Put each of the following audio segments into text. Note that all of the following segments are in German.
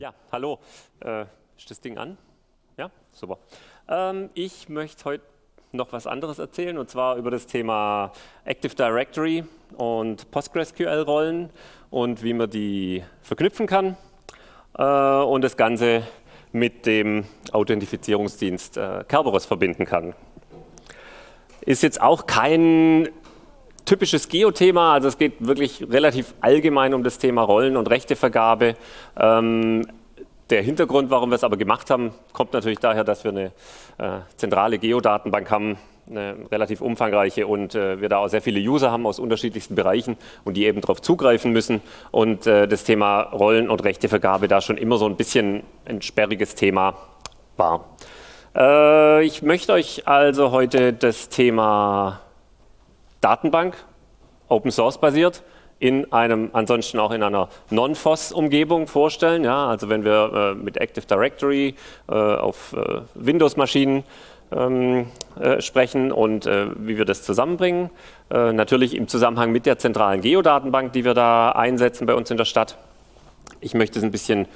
Ja, hallo. Äh, ist das Ding an? Ja, super. Ähm, ich möchte heute noch was anderes erzählen und zwar über das Thema Active Directory und PostgreSQL-Rollen und wie man die verknüpfen kann äh, und das Ganze mit dem Authentifizierungsdienst äh, Kerberos verbinden kann. Ist jetzt auch kein typisches Geo-Thema, also es geht wirklich relativ allgemein um das Thema Rollen und Rechtevergabe. Ähm, der Hintergrund, warum wir es aber gemacht haben, kommt natürlich daher, dass wir eine äh, zentrale Geodatenbank haben, eine relativ umfangreiche und äh, wir da auch sehr viele User haben aus unterschiedlichsten Bereichen und die eben darauf zugreifen müssen und äh, das Thema Rollen- und Rechtevergabe da schon immer so ein bisschen ein sperriges Thema war. Äh, ich möchte euch also heute das Thema Datenbank, Open Source basiert, in einem, ansonsten auch in einer Non-FOSS-Umgebung vorstellen. Ja, also wenn wir äh, mit Active Directory äh, auf äh, Windows-Maschinen ähm, äh, sprechen und äh, wie wir das zusammenbringen. Äh, natürlich im Zusammenhang mit der zentralen Geodatenbank, die wir da einsetzen bei uns in der Stadt. Ich möchte es ein bisschen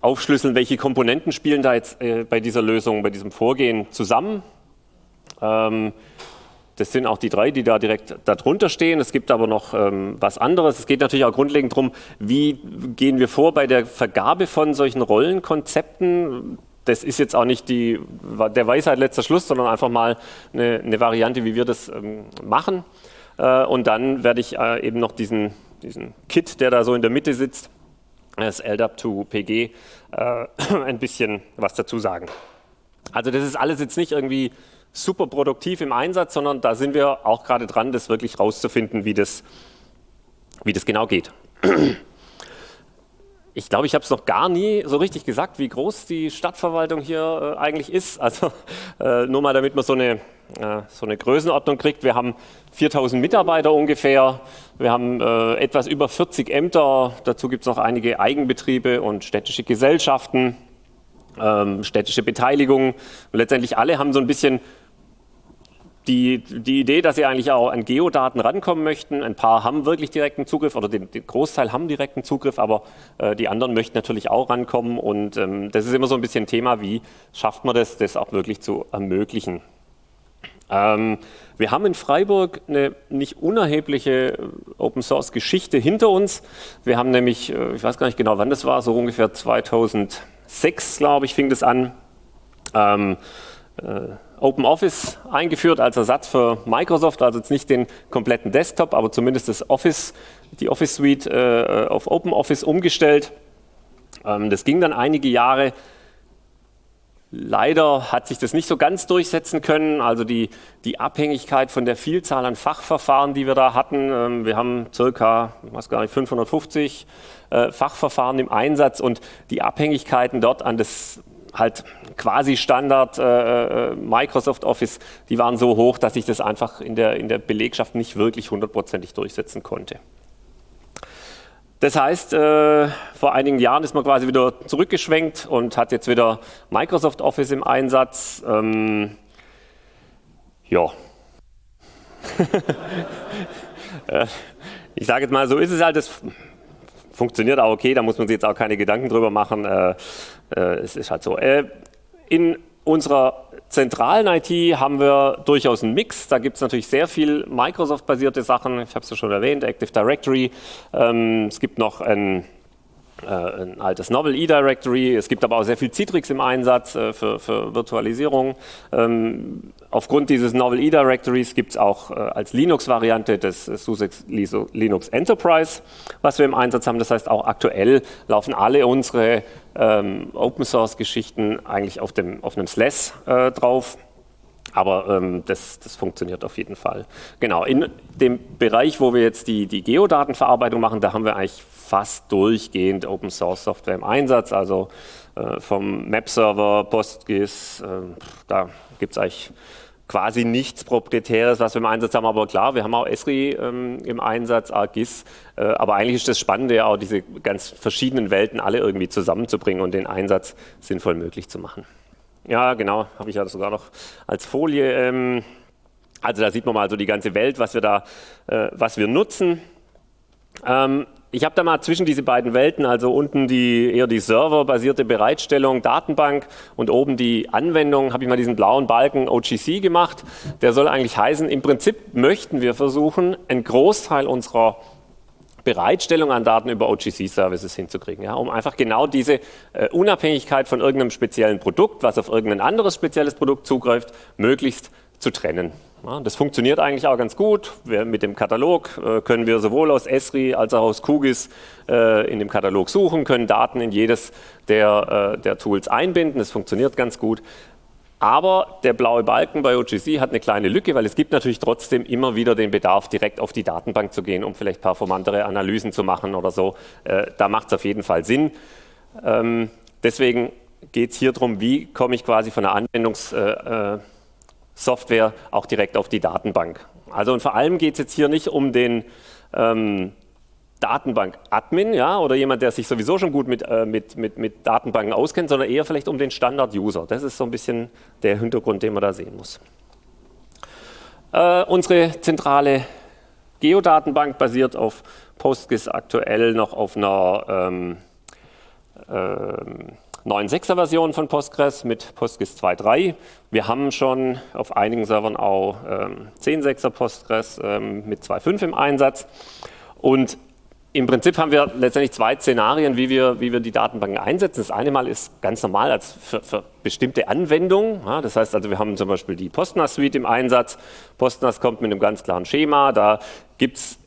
aufschlüsseln, welche Komponenten spielen da jetzt bei dieser Lösung, bei diesem Vorgehen zusammen. Ähm, das sind auch die drei, die da direkt darunter stehen. Es gibt aber noch ähm, was anderes. Es geht natürlich auch grundlegend darum, wie gehen wir vor bei der Vergabe von solchen Rollenkonzepten. Das ist jetzt auch nicht die, der Weisheit letzter Schluss, sondern einfach mal eine, eine Variante, wie wir das ähm, machen. Äh, und dann werde ich äh, eben noch diesen, diesen Kit, der da so in der Mitte sitzt, das LDAP to PG, äh, ein bisschen was dazu sagen. Also das ist alles jetzt nicht irgendwie super produktiv im Einsatz, sondern da sind wir auch gerade dran, das wirklich rauszufinden, wie das, wie das genau geht. Ich glaube, ich habe es noch gar nie so richtig gesagt, wie groß die Stadtverwaltung hier äh, eigentlich ist. Also äh, nur mal, damit man so eine, äh, so eine Größenordnung kriegt. Wir haben 4000 Mitarbeiter ungefähr. Wir haben äh, etwas über 40 Ämter. Dazu gibt es noch einige Eigenbetriebe und städtische Gesellschaften, ähm, städtische Beteiligungen. Und letztendlich alle haben so ein bisschen die, die Idee, dass sie eigentlich auch an Geodaten rankommen möchten. Ein paar haben wirklich direkten Zugriff oder den, den Großteil haben direkten Zugriff, aber äh, die anderen möchten natürlich auch rankommen. Und ähm, das ist immer so ein bisschen Thema, wie schafft man das, das auch wirklich zu ermöglichen. Ähm, wir haben in Freiburg eine nicht unerhebliche äh, Open Source Geschichte hinter uns. Wir haben nämlich, äh, ich weiß gar nicht genau wann das war, so ungefähr 2006, glaube ich, fing das an. Ähm, äh, OpenOffice eingeführt als Ersatz für Microsoft, also jetzt nicht den kompletten Desktop, aber zumindest das Office, die Office Suite äh, auf OpenOffice umgestellt. Ähm, das ging dann einige Jahre. Leider hat sich das nicht so ganz durchsetzen können, also die, die Abhängigkeit von der Vielzahl an Fachverfahren, die wir da hatten. Ähm, wir haben circa, ich weiß gar nicht, 550 äh, Fachverfahren im Einsatz und die Abhängigkeiten dort an das halt quasi Standard äh, äh, Microsoft Office, die waren so hoch, dass ich das einfach in der, in der Belegschaft nicht wirklich hundertprozentig durchsetzen konnte. Das heißt, äh, vor einigen Jahren ist man quasi wieder zurückgeschwenkt und hat jetzt wieder Microsoft Office im Einsatz. Ähm, ja. Äh, ich sage jetzt mal, so ist es halt, das funktioniert auch okay, da muss man sich jetzt auch keine Gedanken drüber machen. Äh, es ist halt so. Äh, in unserer zentralen IT haben wir durchaus einen Mix. Da gibt es natürlich sehr viel Microsoft-basierte Sachen. Ich habe es ja schon erwähnt, Active Directory. Ähm, es gibt noch ein äh, ein altes Novel E-Directory. Es gibt aber auch sehr viel Citrix im Einsatz äh, für, für, Virtualisierung. Ähm, aufgrund dieses Novel E-Directories gibt es auch äh, als Linux-Variante das SUSE Linux Enterprise, was wir im Einsatz haben. Das heißt, auch aktuell laufen alle unsere ähm, Open-Source-Geschichten eigentlich auf, dem, auf einem SLES äh, drauf. Aber ähm, das, das, funktioniert auf jeden Fall. Genau, in dem Bereich, wo wir jetzt die, die Geodatenverarbeitung machen, da haben wir eigentlich fast durchgehend Open Source Software im Einsatz, also äh, vom Map-Server, PostGIS, äh, da gibt es eigentlich quasi nichts Proprietäres, was wir im Einsatz haben, aber klar, wir haben auch Esri ähm, im Einsatz, ArcGIS, äh, aber eigentlich ist das Spannende ja auch, diese ganz verschiedenen Welten alle irgendwie zusammenzubringen und den Einsatz sinnvoll möglich zu machen. Ja, genau, habe ich ja sogar noch als Folie. Ähm, also da sieht man mal so die ganze Welt, was wir da, äh, was wir nutzen. Ähm, ich habe da mal zwischen diese beiden Welten, also unten die eher die serverbasierte Bereitstellung, Datenbank und oben die Anwendung, habe ich mal diesen blauen Balken OGC gemacht. Der soll eigentlich heißen, im Prinzip möchten wir versuchen, einen Großteil unserer Bereitstellung an Daten über OGC-Services hinzukriegen, ja, um einfach genau diese äh, Unabhängigkeit von irgendeinem speziellen Produkt, was auf irgendein anderes spezielles Produkt zugreift, möglichst zu trennen. Ja, das funktioniert eigentlich auch ganz gut. Wir, mit dem Katalog äh, können wir sowohl aus Esri als auch aus QGIS äh, in dem Katalog suchen, können Daten in jedes der, äh, der Tools einbinden. Das funktioniert ganz gut. Aber der blaue Balken bei OGC hat eine kleine Lücke, weil es gibt natürlich trotzdem immer wieder den Bedarf, direkt auf die Datenbank zu gehen, um vielleicht performantere Analysen zu machen oder so. Äh, da macht es auf jeden Fall Sinn. Ähm, deswegen geht es hier darum, wie komme ich quasi von der Anwendungs- äh, äh auch direkt auf die Datenbank. Also und vor allem geht es jetzt hier nicht um den ähm, Datenbank-Admin ja, oder jemand, der sich sowieso schon gut mit, äh, mit, mit, mit Datenbanken auskennt, sondern eher vielleicht um den Standard-User. Das ist so ein bisschen der Hintergrund, den man da sehen muss. Äh, unsere zentrale Geodatenbank basiert auf PostGIS aktuell noch auf einer ähm, ähm, 9.6er Version von Postgres mit Postgres 2.3. Wir haben schon auf einigen Servern auch ähm, 10.6er Postgres ähm, mit 2.5 im Einsatz. Und im Prinzip haben wir letztendlich zwei Szenarien, wie wir, wie wir die Datenbanken einsetzen. Das eine Mal ist ganz normal als für, für bestimmte Anwendungen. Ja, das heißt also, wir haben zum Beispiel die Postnas Suite im Einsatz. Postnas kommt mit einem ganz klaren Schema. Da gibt es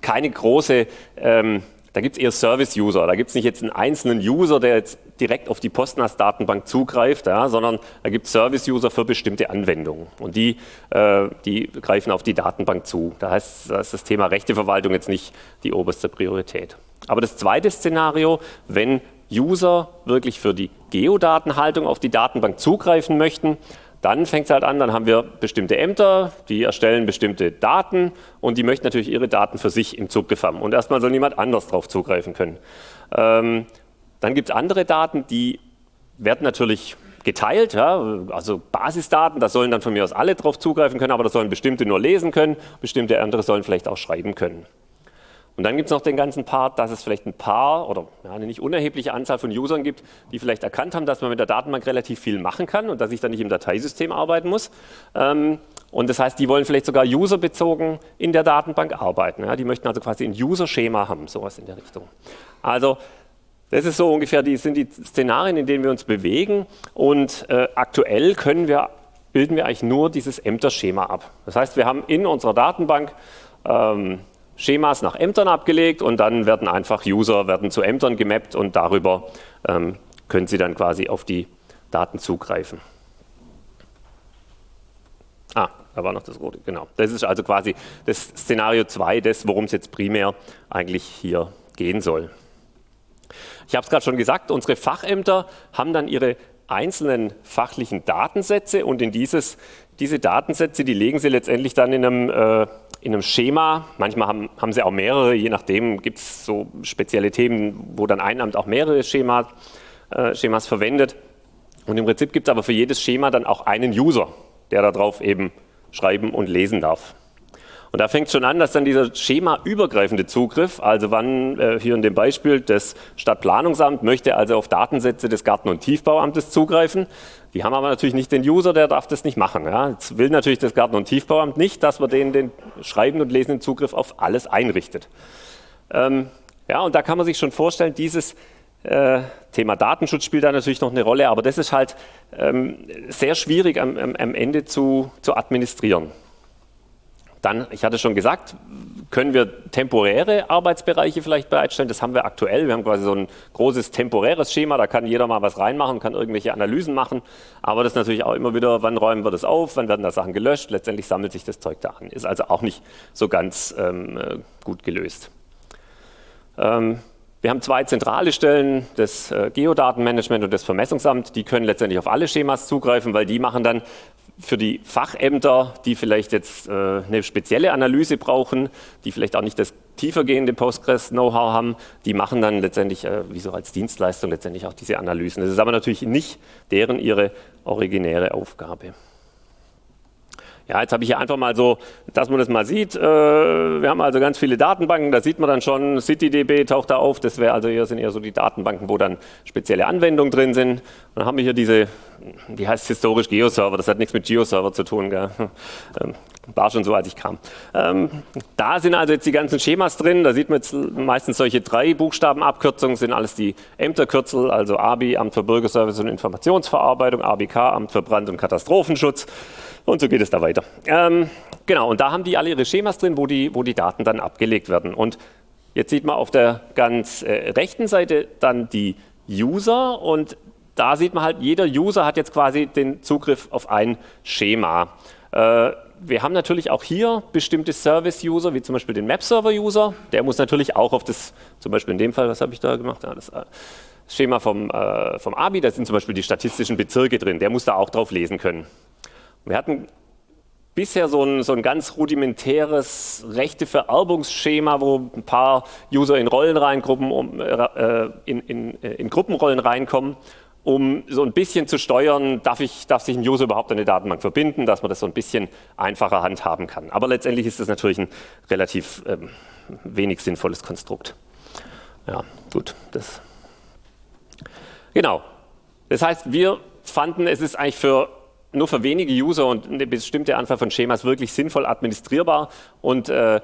keine große ähm, da gibt es eher Service-User. Da gibt es nicht jetzt einen einzelnen User, der jetzt direkt auf die Postnas-Datenbank zugreift, ja, sondern da gibt es Service-User für bestimmte Anwendungen. Und die, äh, die greifen auf die Datenbank zu. Da heißt da ist das Thema Rechteverwaltung jetzt nicht die oberste Priorität. Aber das zweite Szenario, wenn User wirklich für die Geodatenhaltung auf die Datenbank zugreifen möchten, dann fängt es halt an, dann haben wir bestimmte Ämter, die erstellen bestimmte Daten und die möchten natürlich ihre Daten für sich im Zugriff haben. Und erstmal soll niemand anders darauf zugreifen können. Ähm, dann gibt es andere Daten, die werden natürlich geteilt, ja, also Basisdaten, da sollen dann von mir aus alle drauf zugreifen können, aber da sollen bestimmte nur lesen können, bestimmte andere sollen vielleicht auch schreiben können. Und dann gibt es noch den ganzen Part, dass es vielleicht ein paar oder ja, eine nicht unerhebliche Anzahl von Usern gibt, die vielleicht erkannt haben, dass man mit der Datenbank relativ viel machen kann und dass ich dann nicht im Dateisystem arbeiten muss. Ähm, und das heißt, die wollen vielleicht sogar userbezogen in der Datenbank arbeiten. Ja, die möchten also quasi ein User-Schema haben, sowas in der Richtung. Also das ist so ungefähr die, sind die Szenarien, in denen wir uns bewegen. Und äh, aktuell können wir, bilden wir eigentlich nur dieses Ämter-Schema ab. Das heißt, wir haben in unserer Datenbank ähm, Schemas nach Ämtern abgelegt und dann werden einfach User werden zu Ämtern gemappt und darüber ähm, können Sie dann quasi auf die Daten zugreifen. Ah, da war noch das rote, genau. Das ist also quasi das Szenario 2, das, worum es jetzt primär eigentlich hier gehen soll. Ich habe es gerade schon gesagt, unsere Fachämter haben dann ihre einzelnen fachlichen Datensätze und in dieses, diese Datensätze, die legen sie letztendlich dann in einem äh, in einem Schema. Manchmal haben, haben sie auch mehrere, je nachdem gibt es so spezielle Themen, wo dann ein Amt auch mehrere Schemas, äh, Schemas verwendet. Und im Prinzip gibt es aber für jedes Schema dann auch einen User, der darauf eben schreiben und lesen darf. Und da fängt schon an, dass dann dieser schemaübergreifende Zugriff, also wann äh, hier in dem Beispiel das Stadtplanungsamt möchte also auf Datensätze des Garten- und Tiefbauamtes zugreifen, die haben aber natürlich nicht den User, der darf das nicht machen. Ja. Jetzt will natürlich das Garten- und Tiefbauamt nicht, dass man denen den schreibenden und lesenden Zugriff auf alles einrichtet. Ähm, ja, und da kann man sich schon vorstellen, dieses äh, Thema Datenschutz spielt da natürlich noch eine Rolle, aber das ist halt ähm, sehr schwierig am, am Ende zu, zu administrieren. Dann, ich hatte schon gesagt, können wir temporäre Arbeitsbereiche vielleicht bereitstellen. Das haben wir aktuell. Wir haben quasi so ein großes temporäres Schema, da kann jeder mal was reinmachen, kann irgendwelche Analysen machen. Aber das ist natürlich auch immer wieder, wann räumen wir das auf, wann werden da Sachen gelöscht. Letztendlich sammelt sich das Zeug da an. Ist also auch nicht so ganz ähm, äh, gut gelöst. Ähm, wir haben zwei zentrale Stellen, das äh, Geodatenmanagement und das Vermessungsamt. Die können letztendlich auf alle Schemas zugreifen, weil die machen dann für die Fachämter, die vielleicht jetzt äh, eine spezielle Analyse brauchen, die vielleicht auch nicht das tiefergehende Postgres-Know-how haben, die machen dann letztendlich, äh, wie so als Dienstleistung, letztendlich auch diese Analysen. Das ist aber natürlich nicht deren ihre originäre Aufgabe. Ja, jetzt habe ich hier einfach mal so, dass man das mal sieht. Äh, wir haben also ganz viele Datenbanken, da sieht man dann schon, CityDB taucht da auf. Das wäre also hier sind eher so die Datenbanken, wo dann spezielle Anwendungen drin sind. dann haben wir hier diese, die heißt historisch Geoserver, das hat nichts mit Geoserver zu tun. Gell? War schon so, als ich kam. Ähm, da sind also jetzt die ganzen Schemas drin. Da sieht man jetzt meistens solche drei Buchstabenabkürzungen, sind alles die Ämterkürzel, also ABI, Amt für Bürgerservice und Informationsverarbeitung, ABK, Amt für Brand- und Katastrophenschutz. Und so geht es da weiter. Ähm, genau, und da haben die alle ihre Schemas drin, wo die, wo die Daten dann abgelegt werden. Und jetzt sieht man auf der ganz äh, rechten Seite dann die User und da sieht man halt, jeder User hat jetzt quasi den Zugriff auf ein Schema. Äh, wir haben natürlich auch hier bestimmte Service-User, wie zum Beispiel den Map-Server-User. Der muss natürlich auch auf das, zum Beispiel in dem Fall, was habe ich da gemacht? Ja, das äh, Schema vom, äh, vom ABI, da sind zum Beispiel die statistischen Bezirke drin. Der muss da auch drauf lesen können. Wir hatten bisher so ein, so ein ganz rudimentäres Rechtevererbungsschema, wo ein paar User in Rollen reingruppen, um, äh, in, in, äh, in Gruppenrollen reinkommen, um so ein bisschen zu steuern, darf, ich, darf sich ein User überhaupt an eine Datenbank verbinden, dass man das so ein bisschen einfacher handhaben kann. Aber letztendlich ist das natürlich ein relativ ähm, wenig sinnvolles Konstrukt. Ja, gut. Das. Genau. Das heißt, wir fanden, es ist eigentlich für nur für wenige User und eine bestimmte Anzahl von Schemas wirklich sinnvoll administrierbar. Und äh,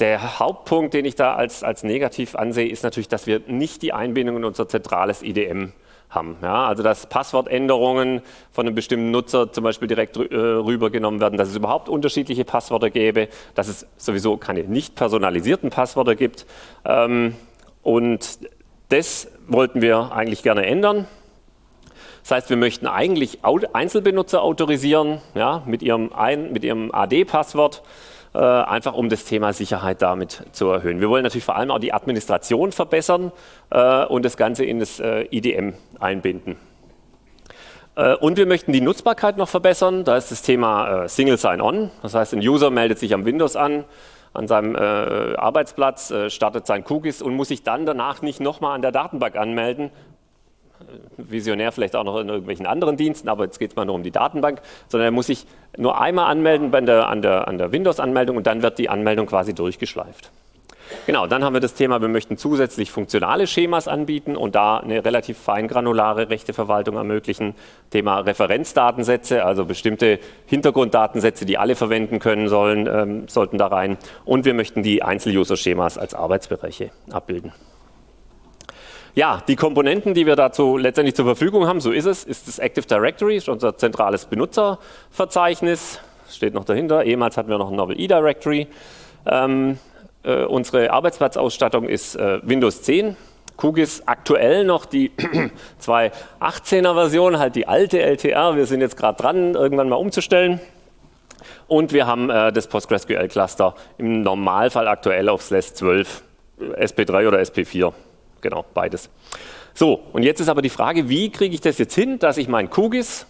der Hauptpunkt, den ich da als, als negativ ansehe, ist natürlich, dass wir nicht die Einbindung in unser zentrales IDM haben. Ja, also dass Passwortänderungen von einem bestimmten Nutzer zum Beispiel direkt äh, rübergenommen werden, dass es überhaupt unterschiedliche Passwörter gäbe, dass es sowieso keine nicht personalisierten Passwörter gibt. Ähm, und das wollten wir eigentlich gerne ändern. Das heißt, wir möchten eigentlich Einzelbenutzer autorisieren ja, mit ihrem, ihrem AD-Passwort, äh, einfach um das Thema Sicherheit damit zu erhöhen. Wir wollen natürlich vor allem auch die Administration verbessern äh, und das Ganze in das äh, IDM einbinden. Äh, und wir möchten die Nutzbarkeit noch verbessern. Da ist das Thema äh, Single Sign-On. Das heißt, ein User meldet sich am Windows an, an seinem Arbeitsplatz, startet sein QGIS und muss sich dann danach nicht nochmal an der Datenbank anmelden, visionär vielleicht auch noch in irgendwelchen anderen Diensten, aber jetzt geht es mal nur um die Datenbank, sondern er muss sich nur einmal anmelden bei der, an der, an der Windows-Anmeldung und dann wird die Anmeldung quasi durchgeschleift. Genau, dann haben wir das Thema, wir möchten zusätzlich funktionale Schemas anbieten und da eine relativ feingranulare Rechteverwaltung ermöglichen. Thema Referenzdatensätze, also bestimmte Hintergrunddatensätze, die alle verwenden können sollen, ähm, sollten da rein. Und wir möchten die Einzel-User-Schemas als Arbeitsbereiche abbilden. Ja, die Komponenten, die wir dazu letztendlich zur Verfügung haben, so ist es, ist das Active Directory, ist unser zentrales Benutzerverzeichnis, steht noch dahinter. Ehemals hatten wir noch ein Novel E-Directory. Ähm, äh, unsere Arbeitsplatzausstattung ist äh, Windows 10. QGIS aktuell noch die 2.18er Version, halt die alte LTR. Wir sind jetzt gerade dran, irgendwann mal umzustellen. Und wir haben äh, das PostgreSQL-Cluster im Normalfall aktuell auf SLES 12, SP3 oder SP4 genau, beides. So, und jetzt ist aber die Frage, wie kriege ich das jetzt hin, dass ich mein QGIS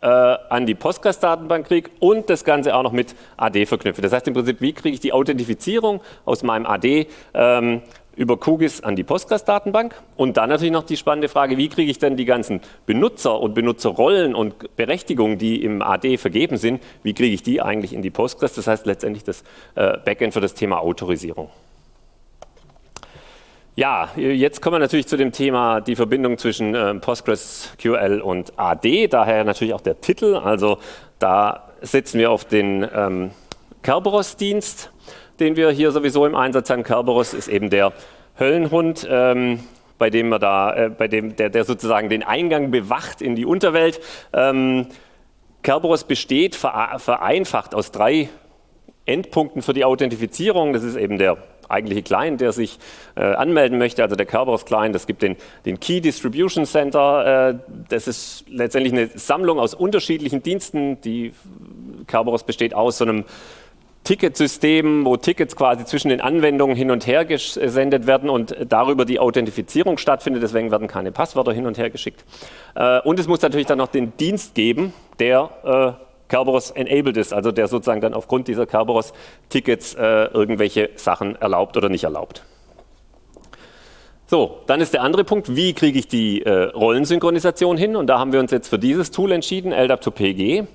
äh, an die Postgres-Datenbank kriege und das Ganze auch noch mit AD verknüpfe. Das heißt im Prinzip, wie kriege ich die Authentifizierung aus meinem AD ähm, über QGIS an die Postgres-Datenbank und dann natürlich noch die spannende Frage, wie kriege ich denn die ganzen Benutzer und Benutzerrollen und Berechtigungen, die im AD vergeben sind, wie kriege ich die eigentlich in die Postgres? Das heißt letztendlich das äh, Backend für das Thema Autorisierung. Ja, jetzt kommen wir natürlich zu dem Thema die Verbindung zwischen äh, PostgreSQL und AD, daher natürlich auch der Titel. Also da setzen wir auf den ähm, Kerberos-Dienst, den wir hier sowieso im Einsatz haben. Kerberos ist eben der Höllenhund, ähm, bei dem wir da, äh, bei dem der, der, sozusagen den Eingang bewacht in die Unterwelt. Ähm, Kerberos besteht vereinfacht aus drei Endpunkten für die Authentifizierung. Das ist eben der eigentliche Client, der sich äh, anmelden möchte, also der Kerberos Client. Es gibt den, den Key Distribution Center. Äh, das ist letztendlich eine Sammlung aus unterschiedlichen Diensten. Die Kerberos besteht aus so einem Ticketsystem, wo Tickets quasi zwischen den Anwendungen hin und her gesendet werden und darüber die Authentifizierung stattfindet. Deswegen werden keine Passwörter hin und her geschickt. Äh, und es muss natürlich dann noch den Dienst geben, der äh, Kerberos enabled ist, also der sozusagen dann aufgrund dieser Kerberos-Tickets äh, irgendwelche Sachen erlaubt oder nicht erlaubt. So, dann ist der andere Punkt, wie kriege ich die äh, Rollensynchronisation hin? Und da haben wir uns jetzt für dieses Tool entschieden, LDAP2PG.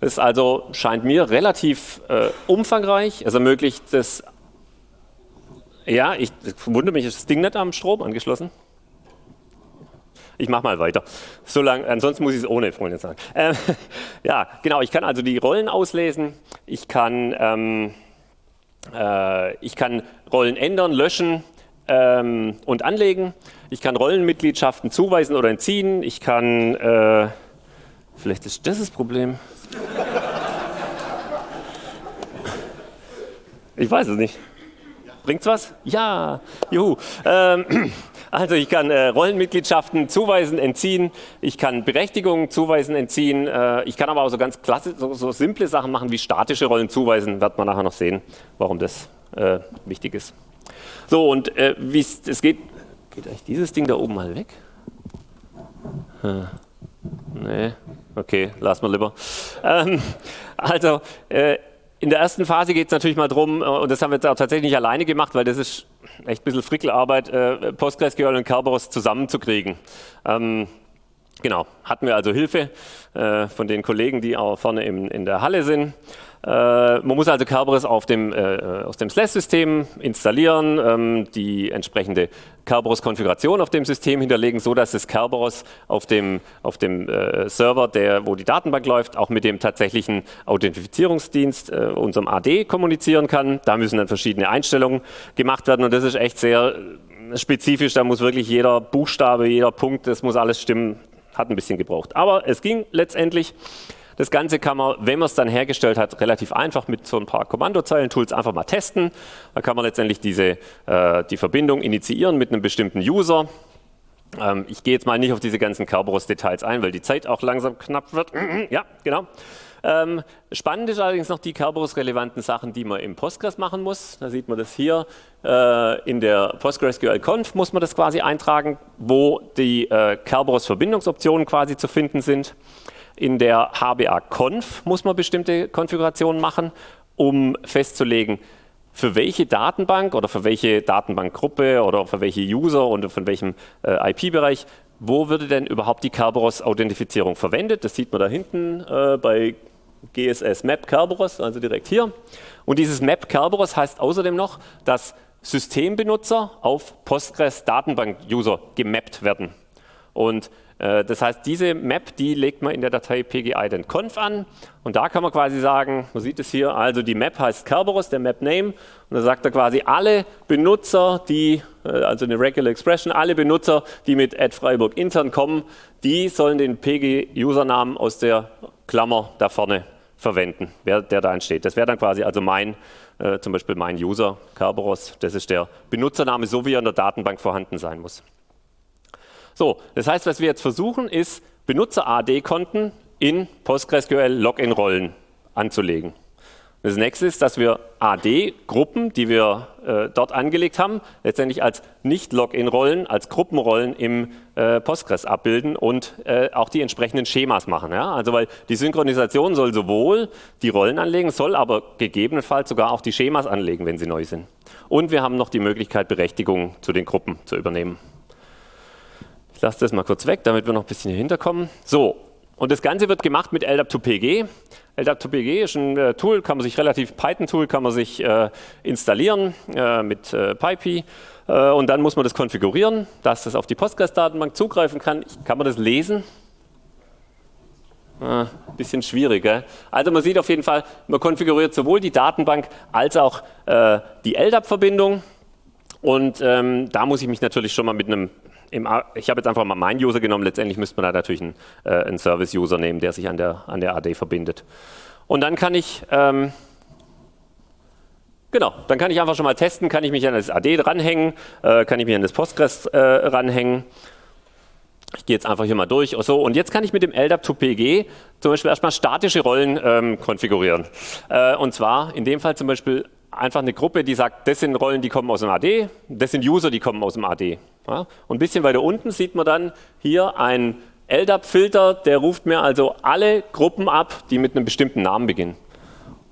Das ist also, scheint mir, relativ äh, umfangreich. Es ermöglicht das, ja, ich wundere mich, ist das Ding nicht am Strom angeschlossen? Ich mache mal weiter. So lang, ansonsten muss ich es ohne Freunde sagen. Ähm, ja, genau, ich kann also die Rollen auslesen. Ich kann, ähm, äh, ich kann Rollen ändern, löschen ähm, und anlegen. Ich kann Rollenmitgliedschaften zuweisen oder entziehen. Ich kann, äh, vielleicht ist das das Problem. Ich weiß es nicht. Bringt's was? Ja, juhu. Ähm, also ich kann äh, Rollenmitgliedschaften zuweisen, entziehen, ich kann Berechtigungen zuweisen, entziehen, äh, ich kann aber auch so ganz klasse, so, so, simple Sachen machen wie statische Rollen zuweisen, wird man nachher noch sehen, warum das äh, wichtig ist. So und äh, wie es geht, geht eigentlich dieses Ding da oben mal weg? Hm. Nee, okay, lassen wir lieber. Ähm, also äh, in der ersten Phase geht es natürlich mal darum, äh, und das haben wir jetzt auch tatsächlich nicht alleine gemacht, weil das ist echt ein bisschen Frickelarbeit, äh, PostgreSQL und Kerberos zusammenzukriegen. Ähm, genau, hatten wir also Hilfe äh, von den Kollegen, die auch vorne im, in der Halle sind. Äh, man muss also Kerberos auf dem, äh, aus dem Slash-System installieren, ähm, die entsprechende Kerberos-Konfiguration auf dem System hinterlegen, so dass das Kerberos auf dem, auf dem äh, Server, der, wo die Datenbank läuft, auch mit dem tatsächlichen Authentifizierungsdienst, äh, unserem AD, kommunizieren kann. Da müssen dann verschiedene Einstellungen gemacht werden und das ist echt sehr spezifisch. Da muss wirklich jeder Buchstabe, jeder Punkt, das muss alles stimmen. Hat ein bisschen gebraucht. Aber es ging letztendlich. Das Ganze kann man, wenn man es dann hergestellt hat, relativ einfach mit so ein paar Kommandozeilen-Tools einfach mal testen. Da kann man letztendlich diese, äh, die Verbindung initiieren mit einem bestimmten User. Ähm, ich gehe jetzt mal nicht auf diese ganzen Kerberos-Details ein, weil die Zeit auch langsam knapp wird. ja, genau. Ähm, spannend ist allerdings noch die Kerberos-relevanten Sachen, die man im Postgres machen muss. Da sieht man das hier. Äh, in der PostgreSQL-Conf muss man das quasi eintragen, wo die äh, Kerberos-Verbindungsoptionen quasi zu finden sind. In der HBA-Conf muss man bestimmte Konfigurationen machen, um festzulegen, für welche Datenbank oder für welche Datenbankgruppe oder für welche User und von welchem äh, IP-Bereich, wo würde denn überhaupt die Kerberos-Authentifizierung verwendet? Das sieht man da hinten äh, bei GSS Map Kerberos, also direkt hier. Und dieses Map Kerberos heißt außerdem noch, dass Systembenutzer auf Postgres Datenbank-User gemappt werden. Und das heißt, diese Map, die legt man in der Datei pgi-conf an und da kann man quasi sagen, man sieht es hier, also die Map heißt Kerberos, der Map-Name und da sagt er quasi alle Benutzer, die, äh, also eine Regular Expression, alle Benutzer, die mit Freiburg intern kommen, die sollen den PG-Usernamen aus der Klammer da vorne verwenden, wer, der da entsteht. Das wäre dann quasi also mein, äh, zum Beispiel mein User, Kerberos, das ist der Benutzername, so wie er in der Datenbank vorhanden sein muss. So, das heißt, was wir jetzt versuchen, ist Benutzer-AD-Konten in PostgreSQL-Login-Rollen anzulegen. Das nächste ist, dass wir AD-Gruppen, die wir äh, dort angelegt haben, letztendlich als Nicht-Login-Rollen, als Gruppenrollen im äh, Postgres abbilden und äh, auch die entsprechenden Schemas machen. Ja? Also weil die Synchronisation soll sowohl die Rollen anlegen, soll aber gegebenenfalls sogar auch die Schemas anlegen, wenn sie neu sind. Und wir haben noch die Möglichkeit, Berechtigungen zu den Gruppen zu übernehmen. Ich lasse das mal kurz weg, damit wir noch ein bisschen hier hinterkommen. So, und das Ganze wird gemacht mit LDAP2PG. LDAP2PG ist ein äh, Tool, kann man sich relativ, Python-Tool kann man sich äh, installieren äh, mit äh, PyPy. Äh, und dann muss man das konfigurieren, dass das auf die Postgres-Datenbank zugreifen kann. Kann man das lesen? Ah, bisschen schwierig. Gell? Also man sieht auf jeden Fall, man konfiguriert sowohl die Datenbank als auch äh, die LDAP-Verbindung. Und ähm, da muss ich mich natürlich schon mal mit einem im, ich habe jetzt einfach mal meinen User genommen, letztendlich müsste man da natürlich einen, äh, einen Service-User nehmen, der sich an der, an der AD verbindet. Und dann kann ich, ähm, genau, dann kann ich einfach schon mal testen, kann ich mich an das AD dranhängen, äh, kann ich mich an das Postgres äh, ranhängen. Ich gehe jetzt einfach hier mal durch. So, und jetzt kann ich mit dem LDAP2PG zum Beispiel erstmal statische Rollen ähm, konfigurieren. Äh, und zwar in dem Fall zum Beispiel einfach eine Gruppe, die sagt, das sind Rollen, die kommen aus dem AD, das sind User, die kommen aus dem AD. Ja? Und ein bisschen weiter unten sieht man dann hier einen LDAP-Filter, der ruft mir also alle Gruppen ab, die mit einem bestimmten Namen beginnen.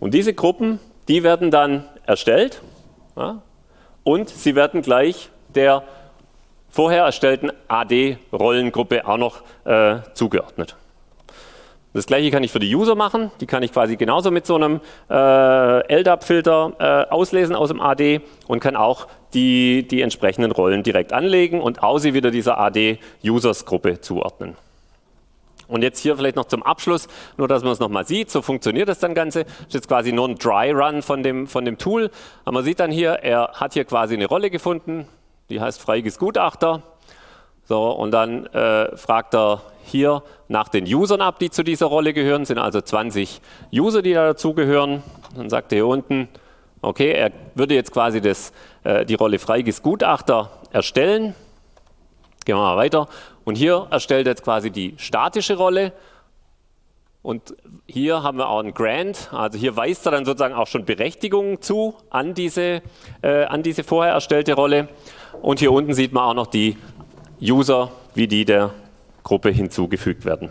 Und diese Gruppen, die werden dann erstellt ja? und sie werden gleich der vorher erstellten AD-Rollengruppe auch noch äh, zugeordnet. Das gleiche kann ich für die User machen. Die kann ich quasi genauso mit so einem äh, LDAP-Filter äh, auslesen aus dem AD und kann auch die, die entsprechenden Rollen direkt anlegen und außer wieder dieser AD-Users-Gruppe zuordnen. Und jetzt hier vielleicht noch zum Abschluss, nur dass man es nochmal sieht, so funktioniert das dann Ganze. Das ist jetzt quasi nur ein Dry Run von dem, von dem Tool. Aber man sieht dann hier, er hat hier quasi eine Rolle gefunden, die heißt Freiges Gutachter. So, und dann äh, fragt er hier nach den Usern ab, die zu dieser Rolle gehören. Es sind also 20 User, die da dazugehören. Dann sagt er hier unten, okay, er würde jetzt quasi das, äh, die Rolle Freiges Gutachter erstellen. Gehen wir mal weiter. Und hier erstellt er jetzt quasi die statische Rolle. Und hier haben wir auch einen Grant, also hier weist er dann sozusagen auch schon Berechtigungen zu an diese, äh, an diese vorher erstellte Rolle. Und hier unten sieht man auch noch die User, wie die der Gruppe hinzugefügt werden.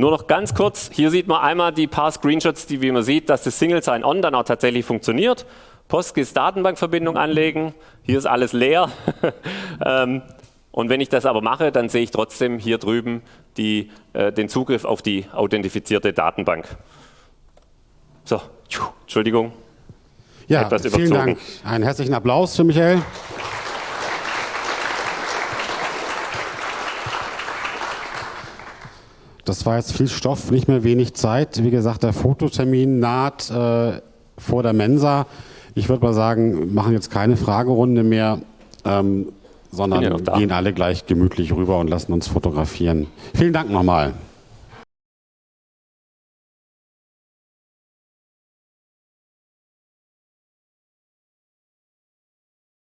Nur noch ganz kurz, hier sieht man einmal die paar Screenshots, die wie man sieht, dass das Single Sign-On dann auch tatsächlich funktioniert. PostGIS Datenbankverbindung anlegen, hier ist alles leer. Ähm, und wenn ich das aber mache, dann sehe ich trotzdem hier drüben die, äh, den Zugriff auf die authentifizierte Datenbank. So, Entschuldigung. Ja, vielen Dank. Einen herzlichen Applaus für Michael. Das war jetzt viel Stoff, nicht mehr wenig Zeit. Wie gesagt, der Fototermin naht äh, vor der Mensa. Ich würde mal sagen, machen jetzt keine Fragerunde mehr, ähm, sondern gehen alle gleich gemütlich rüber und lassen uns fotografieren. Vielen Dank nochmal.